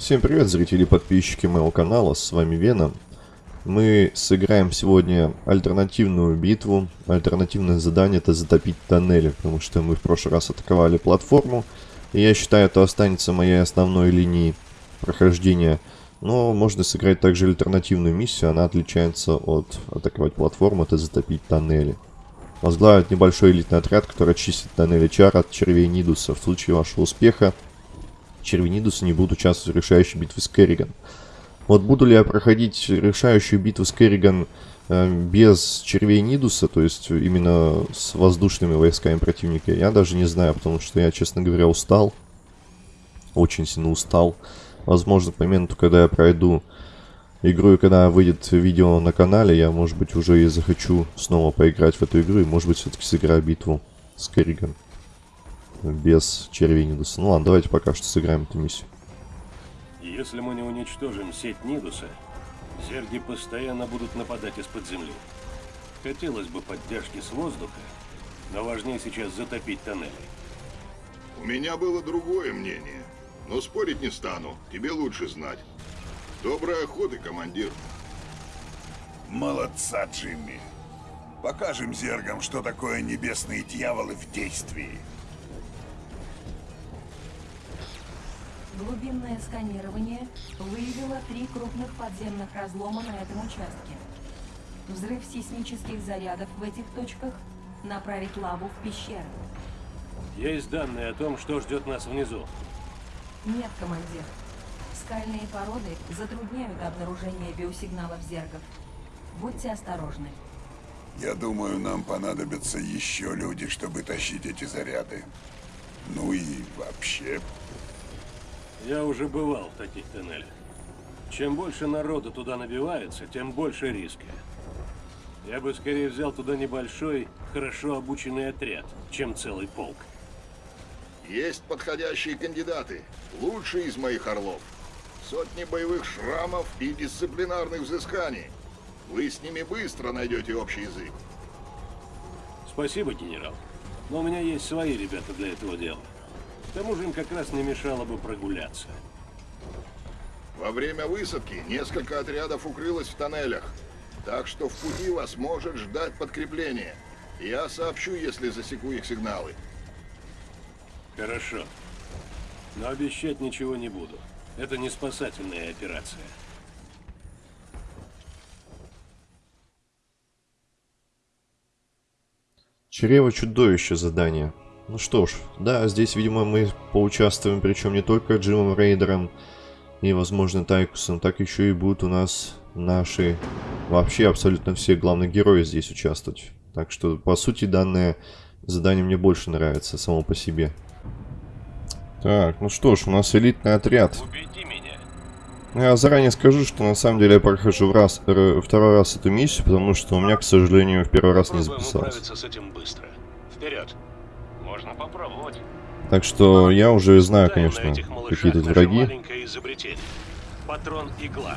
Всем привет, зрители и подписчики моего канала, с вами Веном. Мы сыграем сегодня альтернативную битву. Альтернативное задание это затопить тоннели, потому что мы в прошлый раз атаковали платформу. И я считаю, это останется моей основной линией прохождения. Но можно сыграть также альтернативную миссию, она отличается от атаковать платформу, это затопить тоннели. Возглавит небольшой элитный отряд, который очистит тоннели чар от червей Нидуса. В случае вашего успеха Червенидусы не будут участвовать в решающей битве с Керриган. Вот буду ли я проходить решающую битву с Керриган э, без червей Нидуса, то есть именно с воздушными войсками противника, я даже не знаю, потому что я, честно говоря, устал. Очень сильно устал. Возможно, к моменту, когда я пройду игру и когда выйдет видео на канале, я, может быть, уже и захочу снова поиграть в эту игру и, может быть, все-таки сыграю битву с Керриган без червей Нидуса. Ну ладно, давайте пока что сыграем эту миссию. Если мы не уничтожим сеть Нидуса, зерги постоянно будут нападать из-под земли. Хотелось бы поддержки с воздуха, но важнее сейчас затопить тоннели. У меня было другое мнение, но спорить не стану, тебе лучше знать. Доброй охоты, командир. Молодца, Джимми. Покажем зергам, что такое небесные дьяволы в действии. Глубинное сканирование выявило три крупных подземных разлома на этом участке. Взрыв сейсмических зарядов в этих точках направить лаву в пещеру. Есть данные о том, что ждет нас внизу. Нет, командир. Скальные породы затрудняют обнаружение биосигналов зергов. Будьте осторожны. Я думаю, нам понадобятся еще люди, чтобы тащить эти заряды. Ну и вообще, я уже бывал в таких тоннелях. Чем больше народу туда набивается, тем больше риска. Я бы скорее взял туда небольшой, хорошо обученный отряд, чем целый полк. Есть подходящие кандидаты, лучшие из моих орлов. Сотни боевых шрамов и дисциплинарных взысканий. Вы с ними быстро найдете общий язык. Спасибо, генерал. Но у меня есть свои ребята для этого дела. К тому же им как раз не мешало бы прогуляться. Во время высадки несколько отрядов укрылось в тоннелях, так что в пути вас может ждать подкрепление. Я сообщу, если засеку их сигналы. Хорошо. Но обещать ничего не буду. Это не спасательная операция. Чрево чудовище задание. Ну что ж, да, здесь, видимо, мы поучаствуем, причем не только Джимом Рейдером и, возможно, Тайкусом, так еще и будут у нас наши, вообще абсолютно все главные герои здесь участвовать. Так что, по сути, данное задание мне больше нравится само по себе. Так, ну что ж, у нас элитный отряд. Я заранее скажу, что на самом деле я прохожу в раз, второй раз эту миссию, потому что у меня, к сожалению, в первый раз не записалось. с этим быстро. Вперед! Можно попробовать. Так что я уже знаю, конечно, какие тут враги. Патрон игла.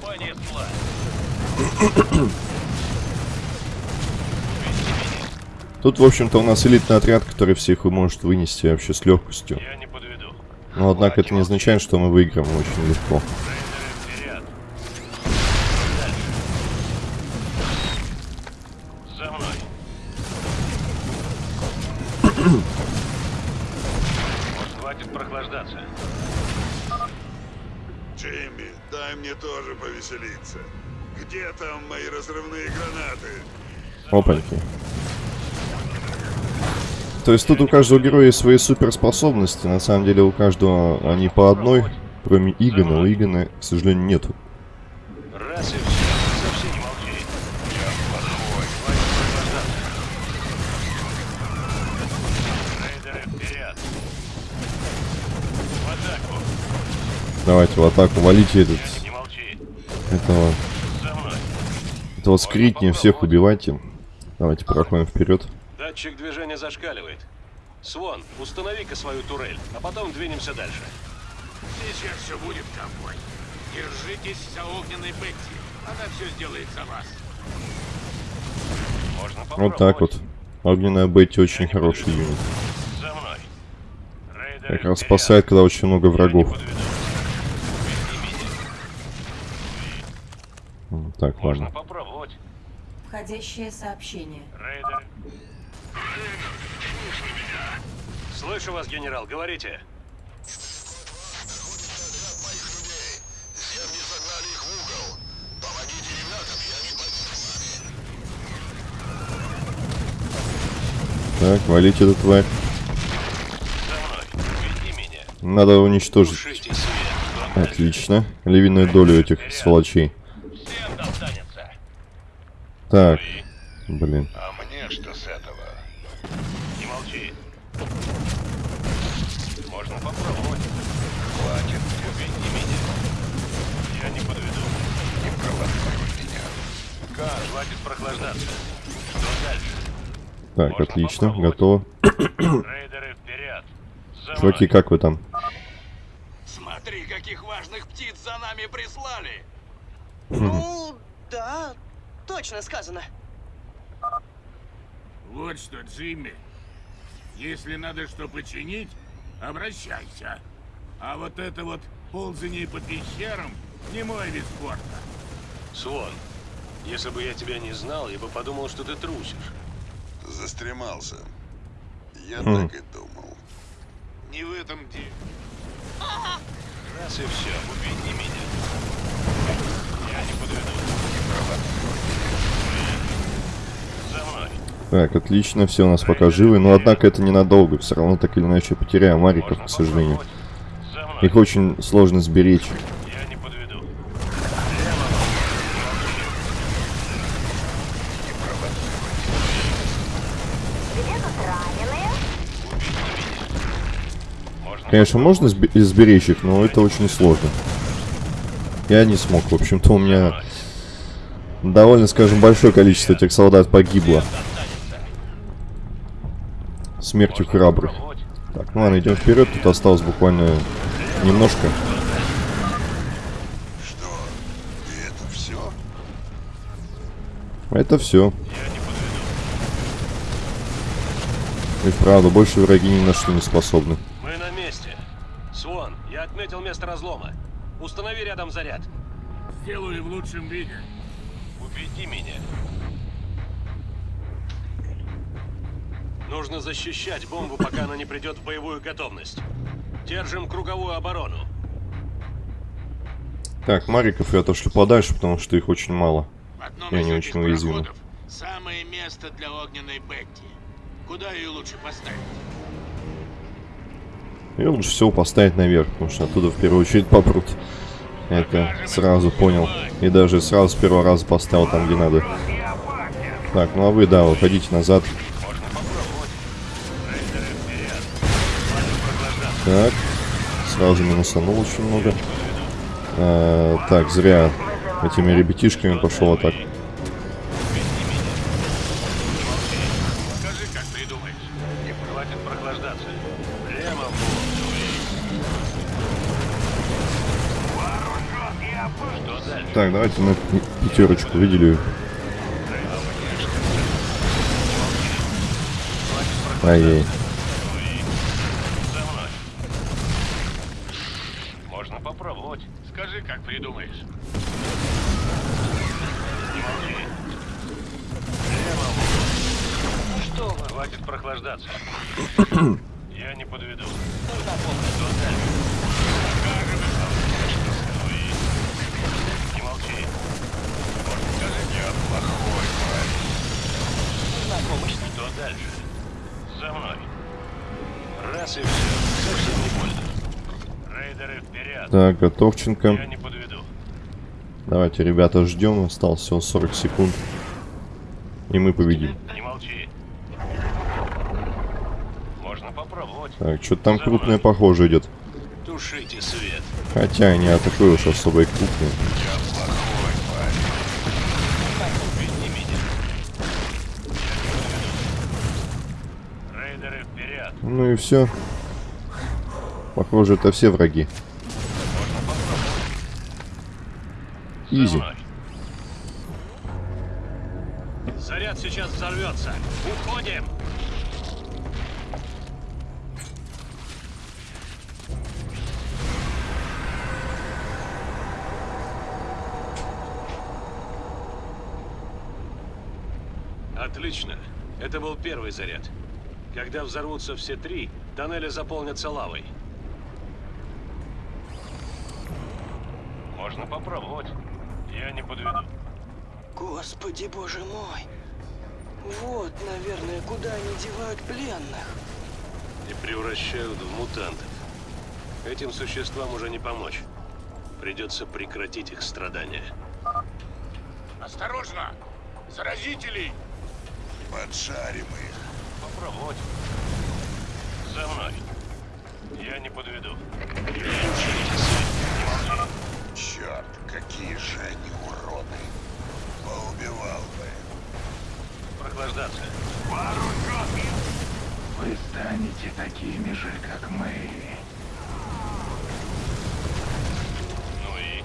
Понесла. Тут, в общем-то, у нас элитный отряд, который всех может вынести вообще с легкостью. Я не подведу. Но, однако, это не означает, что мы выиграем очень легко. Тоже повеселиться. Где там мои разрывные гранаты? Опаньки. То есть тут у каждого героя есть свои суперспособности. На самом деле у каждого они по одной, кроме Игона. У Игона, к сожалению, нету. Раз и все. Совсем не молчи. Я плохой. Хватит прохлаждаться. Рейдеры вперед. В атаку. Давайте в атаку валите этот. Этого, этого скритня, всех убивайте. Давайте проходим вперед. Датчик движения зашкаливает. Свон, установи-ка свою турель, а потом двинемся дальше. Сейчас все будет, ковбой. Держитесь за огненной Бетти. Она все сделает за вас. Можно. Вот так вот. Огненная Бетти очень хороший юнит. За мной. Как раз спасает, когда очень много врагов. Так, Можно ладно. попробовать. Входящее сообщение. Рейдер. Слышу вас, генерал, говорите. Так, валите эту тварь. За мной. Веди меня. Надо уничтожить. Отлично. Львиную долю этих сволочей. Так, блин. А мне что с этого? Не молчи. Можно попробовать. Хватит. Уведи меня. Я не подведу. Не провоцируй меня. Как? Хватит прохлаждаться. Что дальше? Так, отлично, готово. Рейдеры вперед. За Чуваки, как вы там? Смотри, каких важных птиц за нами прислали. Ну, да, точно сказано. Вот что, Джимми. Если надо что починить, обращайся. А вот это вот ползание по пещерам не мой вид спорта. Свон, если бы я тебя не знал, я бы подумал, что ты трусишь. Застремался. Я Хм. так и думал. Не в этом дело. Раз и все, Уведи меня. Я не подведу. за Так, отлично, все у нас пока живы, но однако это ненадолго. Все равно так или иначе потеряем мариков, к сожалению. Их очень сложно сберечь. Конечно, можно сбе- сберечь их, но это очень сложно. Я не смог. В общем-то, у меня довольно, скажем, большое количество этих солдат погибло. Смертью храбрых. Так, ну ладно, идем вперед. Тут осталось буквально немножко. Что? И это все? Это все. И вправду, больше враги ни на что не способны. Мы на месте. Свон, я отметил место разлома. Установи рядом заряд. Сделаю в лучшем виде. Убеди меня. Нужно защищать бомбу, пока она не придет в боевую готовность. Держим круговую оборону. Так, мариков я отошлю подальше, потому что их очень мало. И они очень уязвимы. Самое место для огненной Бетти. Куда ее лучше поставить? И лучше всего поставить наверх, потому что оттуда в первую очередь попрут. Это сразу понял. И даже сразу с первого раза поставил там, где надо. Так, ну а вы, да, выходите назад. Так, сразу минусанул очень много. А, так, зря этими ребятишками пошел атак. Так, давайте пи- пятерочку видели. Ай-яй. Готовченко. Я не подведу. Давайте, ребята, ждем. Осталось всего 40 секунд. И мы победим. Не молчи. Можно попробовать. Так, что-то там крупное, похоже, идет. Тушите свет. Хотя не такой уж особо и крупный. Ну и все. Похоже, это все враги. Изи. Заряд сейчас взорвется. Уходим! Отлично. Это был первый заряд. Когда взорвутся все три, тоннели заполнятся лавой. Можно попробовать. Я не подведу. Господи, боже мой. Вот, наверное, куда они девают пленных. И превращают в мутантов. Этим существам уже не помочь. Придется прекратить их страдания. Осторожно! Заразителей! Поджарим их. Попробовать. За мной. Я не подведу. Черт, какие же они бы. Прохлаждаться. Вы станете такими же, как мы. Ну и?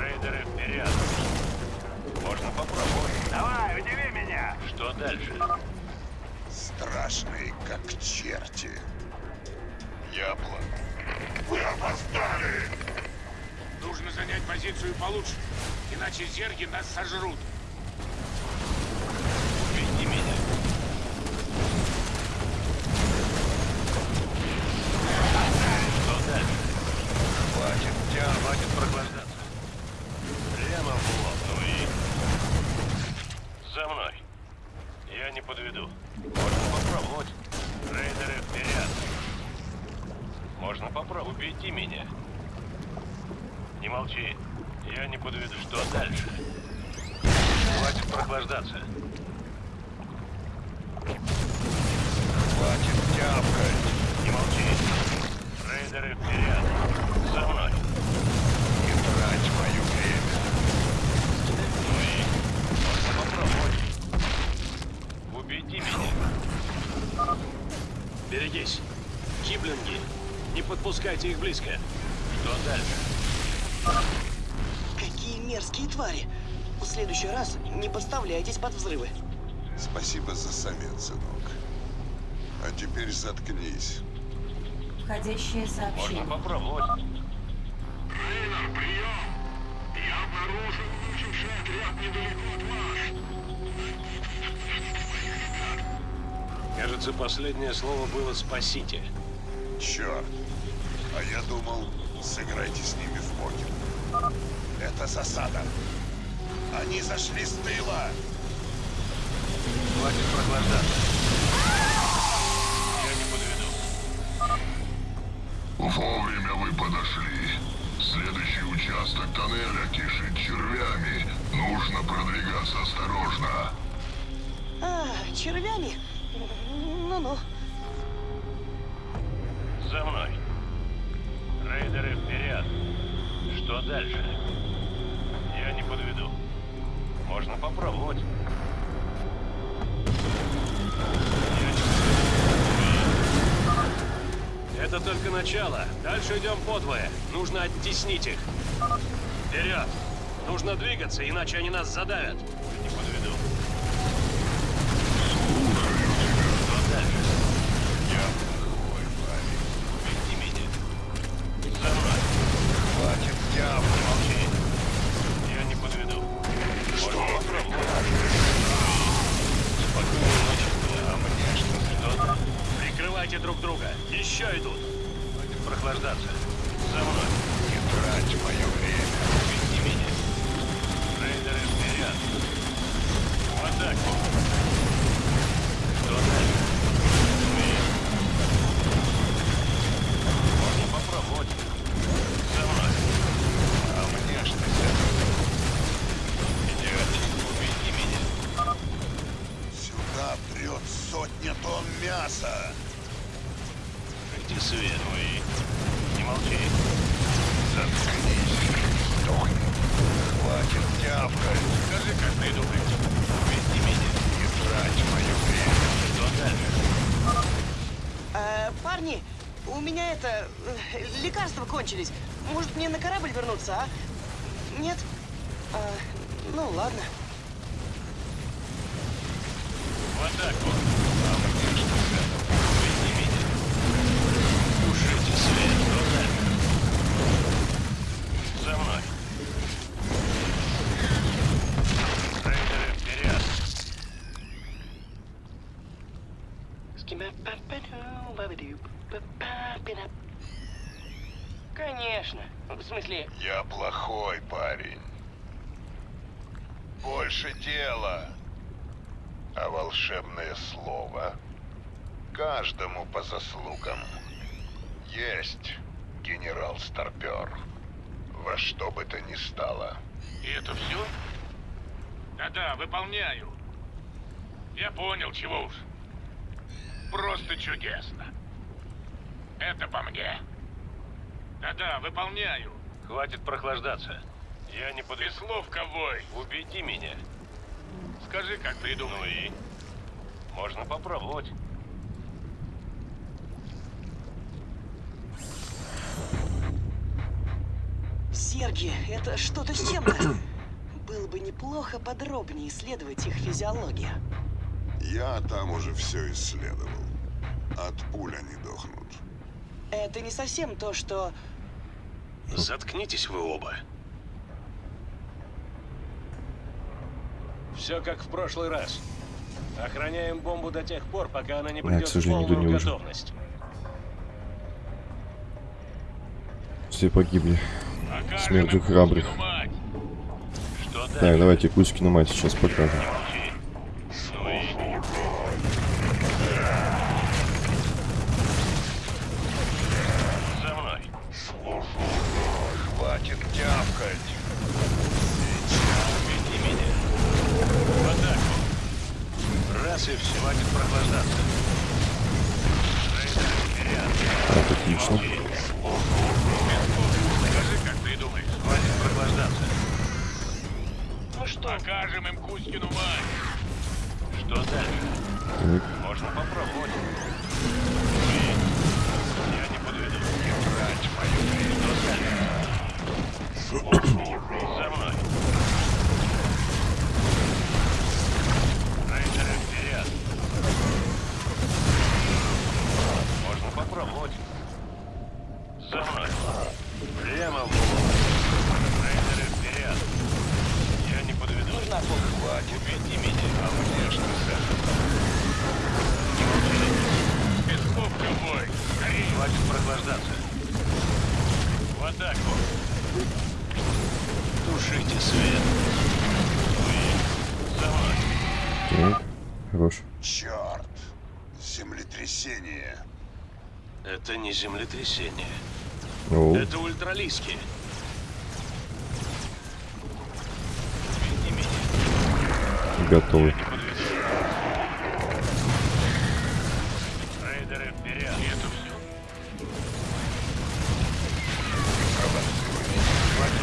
Рейдеры вперед. Можно попробовать. Давай, удиви меня! Что дальше? Страшные, как черти. Яблок. Вы опоздали! Нужно занять позицию получше, иначе зерги нас сожрут. Веди меня. Что дальше? Хватит, тя, хватит прохлаждаться. Прямо в лоб, ну и... За мной. Я не подведу. Можно попробовать. Рейдеры вперед. Можно попробовать. Убейте меня. Не молчи. Я не подведу. Что дальше? Хватит прохлаждаться. Хватит тяпкать. Не молчи. Рейдеры вперед. За мной. Не трать мое время. Ну и можно попробовать. Убейте меня. Берегись. Киблинги. Не подпускайте их близко. Что дальше? Какие мерзкие твари. В следующий раз не подставляйтесь под взрывы. Спасибо за совет, сынок. А теперь заткнись. Входящее Можно сообщение. попробовать. Рейнер, прием! Я обнаружил выживший отряд недалеко от вас. Кажется, последнее слово было «спасите». Черт. А я думал, сыграйте с ними в покер. Это засада. Они зашли с тыла. Хватит прохлаждаться. Вовремя вы подошли. Следующий участок тоннеля кишит червями. Нужно продвигаться осторожно. А, червями? Ну-ну. За мной. Рейдеры вперед. Что дальше? Я не подведу. Можно попробовать. Начало. Дальше идем подвое. Нужно оттеснить их. Вперед! Нужно двигаться, иначе они нас задавят. Парни, у меня это... э, лекарства кончились. Может, мне на корабль вернуться, а? Нет? А, ну, ладно. В атаку. А мне что с этого? Убейте меня. Тушите свет. Что дальше? За мной. Рейдеры вперед. Конечно. В смысле, Я плохой парень. Больше дела. А волшебное слово каждому по заслугам. Есть генерал Старпер. Во что бы то ни стало. И это все? Да-да, выполняю. Я понял, чего уж. Просто чудесно. Это по мне. Да-да, выполняю. Хватит прохлаждаться. Я не Без подведу. слов, ковбой. Убеди меня. Скажи, как придумал. Ну и? Можно попробовать. Серги, это что-то с чем-то. Было бы неплохо подробнее исследовать их физиологию. Я там уже все исследовал. От пуль они дохнут. Это не совсем то, что... Заткнитесь вы оба. Все как в прошлый раз. Охраняем бомбу до тех пор, пока она не придет к в сожалению, полную не готовность. Все погибли. Смертью храбрых. Так, давайте Кузькину мать сейчас покажем. Ну что, Покажем им Кузькину мать. Что дальше? Так, Можно попробовать. Я не подведу. Трать мое время. Что дальше? За мной. Рейдеры вперед. Можно попробовать. Убеди меня. А мне что скажешь? Без слов, ковбой. Скорее. Хватит прохлаждаться. В атаку. Тушите свет. И за мной. так. Хорош. Черт. Землетрясение. Это не землетрясение. О, Это ультралиски.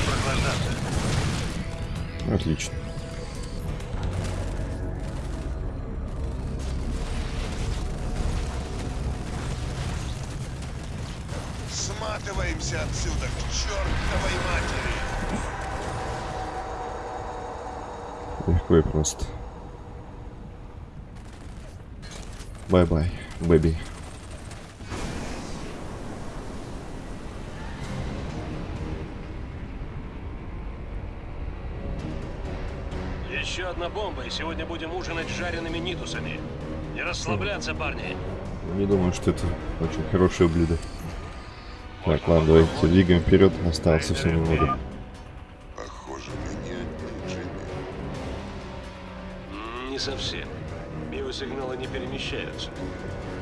Прохлаждаться. Отлично. Сматываемся отсюда к чертовой матери. Легко и просто. Bye-bye, baby. Еще одна бомба, и сегодня будем ужинать с жареными нитусами. Не расслабляться, парни. Не думаю, что это очень хорошее блюдо. Так, ладно, давайте двигаем вперед. Осталось совсем немного. Похоже, мы не одни, Джимми. М, Не совсем. Биосигналы не перемещаются.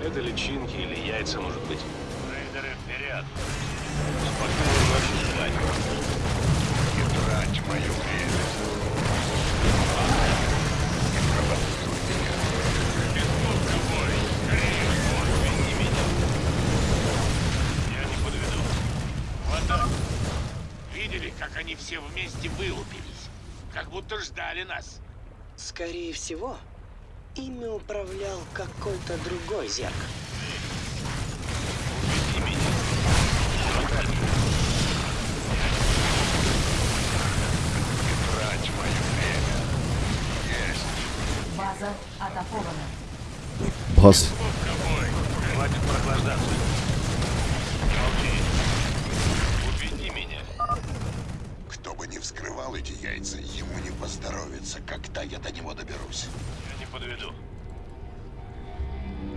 Это личинки или яйца, может быть. Рейдеры вперед. Спокойной ночи, желаю. Не трать мое время. Не провоцируй меня. Меня. Я не подведу. В атаку. Видели, как они все вместе вылупились? Как будто ждали нас. Скорее всего, ими управлял какой-то другой зерк. База атакована. Бас. Хватит прохлаждаться. Молчи. Бы ни вскрывал эти яйца, ему не поздоровится, когда я до него доберусь. Я не подведу.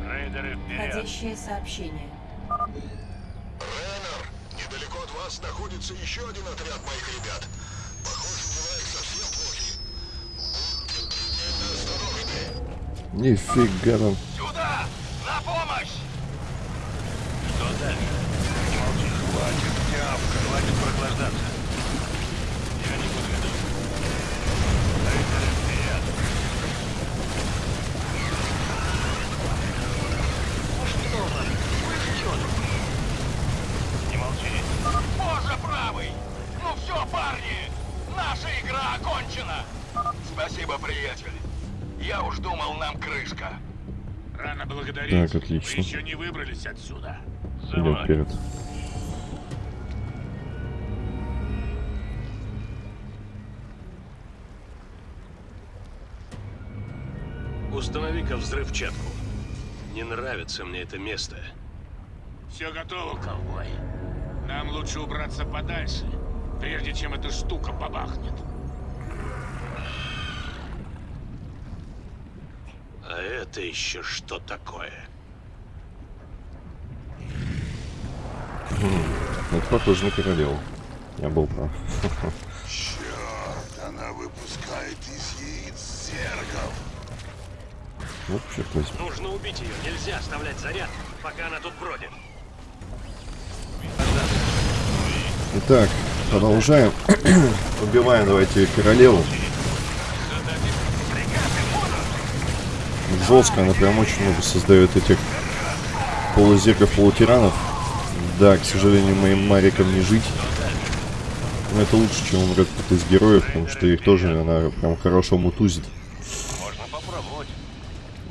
Рейдеры вперед. Входящее сообщение. Рейнер, недалеко от вас находится еще один отряд моих ребят. Похоже, дела их совсем плохи. Будьте предельно осторожны. Нифига там. Так, отлично. Мы еще не выбрались отсюда. Идем вперед. Установи-ка взрывчатку. Не нравится мне это место. Все готово, ковбой. Нам лучше убраться подальше, прежде чем эта штука бабахнет. А это еще что такое? Это похоже на королеву. Я был прав. Черт, она выпускает из яиц зергов. Вот черт возьми. Нужно убить ее. Нельзя оставлять заряд, пока она тут бродит. Итак, продолжаем. Убиваем давайте королеву. Жестко, она прям очень много создает этих полузерков, полутиранов. Да, к сожалению, моим марикам не жить. Но это лучше, чем умрет кто-то из героев, потому что их тоже она прям хорошо мутузит. Можно попробовать.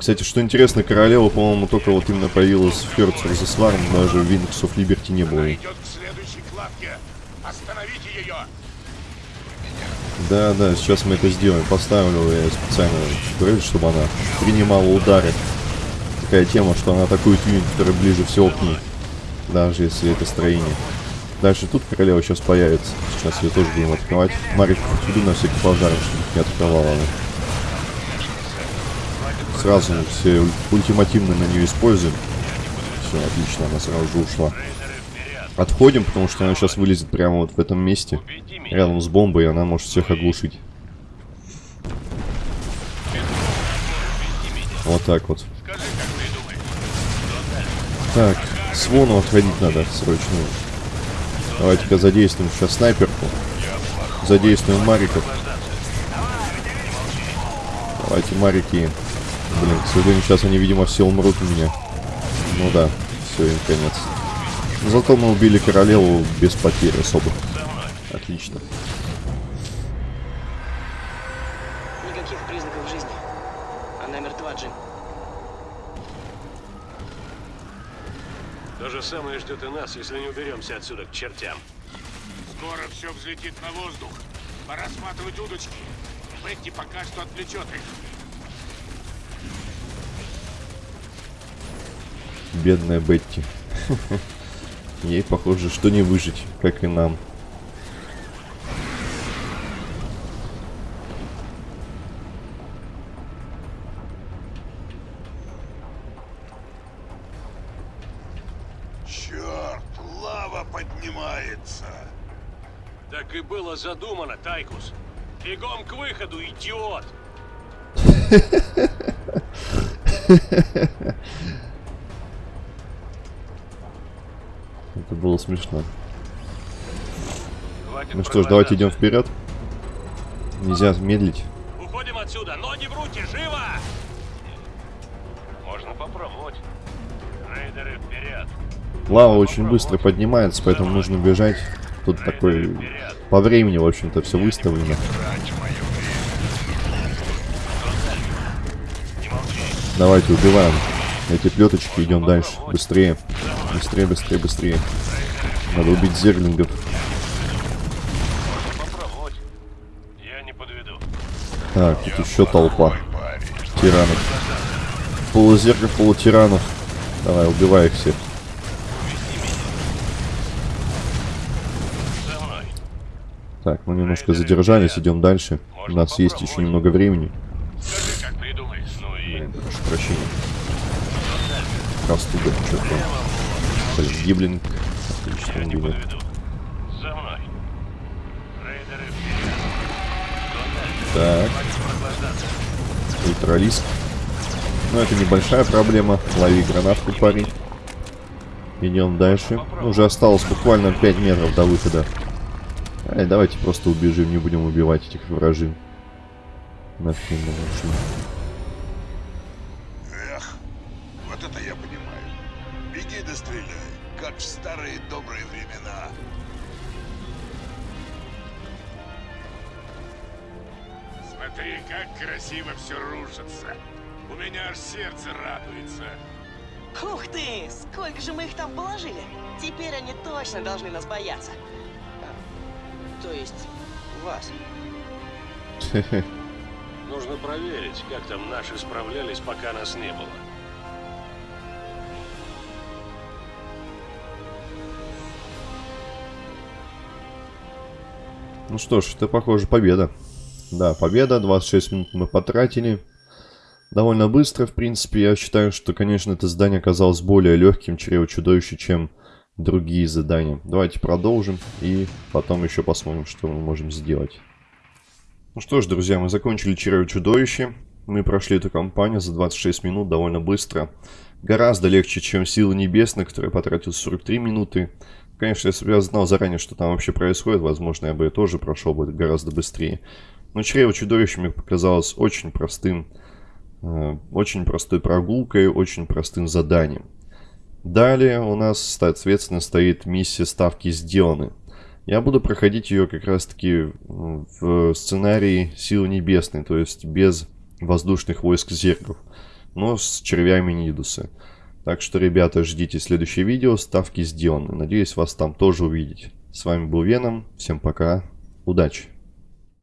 Кстати, что интересно, королева, по-моему, только вот именно появилась в Hearts of the Swarm, даже в Wings of Liberty не было. Она идет к следующей кладке. Остановите ее! Да, да, сейчас мы это сделаем. Поставлю я специально турель, чтобы она принимала удары. Такая тема, что она атакует юнит, который ближе всего к ней. Даже если это строение. Дальше тут королева сейчас появится. Сейчас ее тоже будем открывать. Марик, иду на всякий пожар, чтобы не открывала она. Сразу все уль- ультимативно на нее используем. Все, отлично, она сразу же ушла. Отходим, потому что она сейчас вылезет прямо вот в этом месте. Рядом с бомбой, она может всех оглушить. Вот так вот. Скажи, Так, Свону отходить надо срочно. Давайте-ка задействуем сейчас снайперку. Задействуем мариков. Давайте марики. Блин, к сожалению, сейчас они, видимо, все умрут у меня. Ну да, все, им конец. Зато мы убили королеву без потерь особых. Отлично. Же самое ждет и нас, если не уберемся отсюда к чертям. Скоро все взлетит на воздух. Пора сматывать удочки. Бетти пока что отвлечет их. Бедная Бетти. Ей, похоже, что не выжить, как и нам. Черт, лава поднимается. Так и было задумано, Тайкус. Бегом к выходу, идиот! Это было смешно. Хватит Ну что ж, давайте идем вперед. Нельзя медлить. Уходим отсюда, ноги в руки, живо! Можно попробовать. Рейдеры вперед. Лава очень быстро поднимается, поэтому нужно бежать. Тут такой... По времени, в общем-то, все выставлено. Давайте убиваем эти плеточки, идем дальше. Быстрее. Быстрее, быстрее, быстрее. Надо убить зерлингов. Так, тут еще толпа тиранов. Полузерков, полутиранов. Давай, убивай их всех. Так, мы немножко задержались, идем дальше. У нас есть еще немного времени. Ну. Блин, прошу прощения. Простуда, что-то. Блин, гиблинг. Отлично, не вперед. Так. Ультралиск. Ну, это небольшая проблема. Лови гранатку, парень. Идем дальше. Уже осталось буквально 5 метров до выхода. Ай, давайте просто убежим, не будем убивать этих вражин. Нафиг не нужно. Эх, вот это я понимаю. Беги да стреляй, как в старые добрые времена. Смотри, как красиво все рушится. У меня аж сердце радуется. Ух ты! Сколько же мы их там положили? Теперь они точно должны нас бояться. То есть, вас. Нужно проверить, как там наши справлялись, пока нас не было. Ну что ж, это, похоже, победа. Да, победа. 26 минут мы потратили. Довольно быстро, в принципе. Я считаю, что, конечно, это задание оказалось более легким, чрево чудовище, чем другие задания. Давайте продолжим и потом еще посмотрим, что мы можем сделать. Ну что ж, друзья, мы закончили чрево чудовище. Мы прошли эту кампанию за 26 минут довольно быстро. Гораздо легче, чем Силы Небесные, который я потратил 43 минуты. Конечно, если бы я знал заранее, что там вообще происходит, возможно, я бы тоже прошел бы гораздо быстрее. Но Чрево Чудовище мне показалось очень простым, э, очень простой прогулкой, очень простым заданием. Далее у нас, соответственно, стоит миссия «Ставки сделаны». Я буду проходить ее как раз-таки в сценарии Силы Небесной, то есть без воздушных войск зергов, но с червями Нидуса. Так что, ребята, ждите следующее видео, ставки сделаны. Надеюсь, вас там тоже увидеть. С вами был Веном, всем пока, удачи!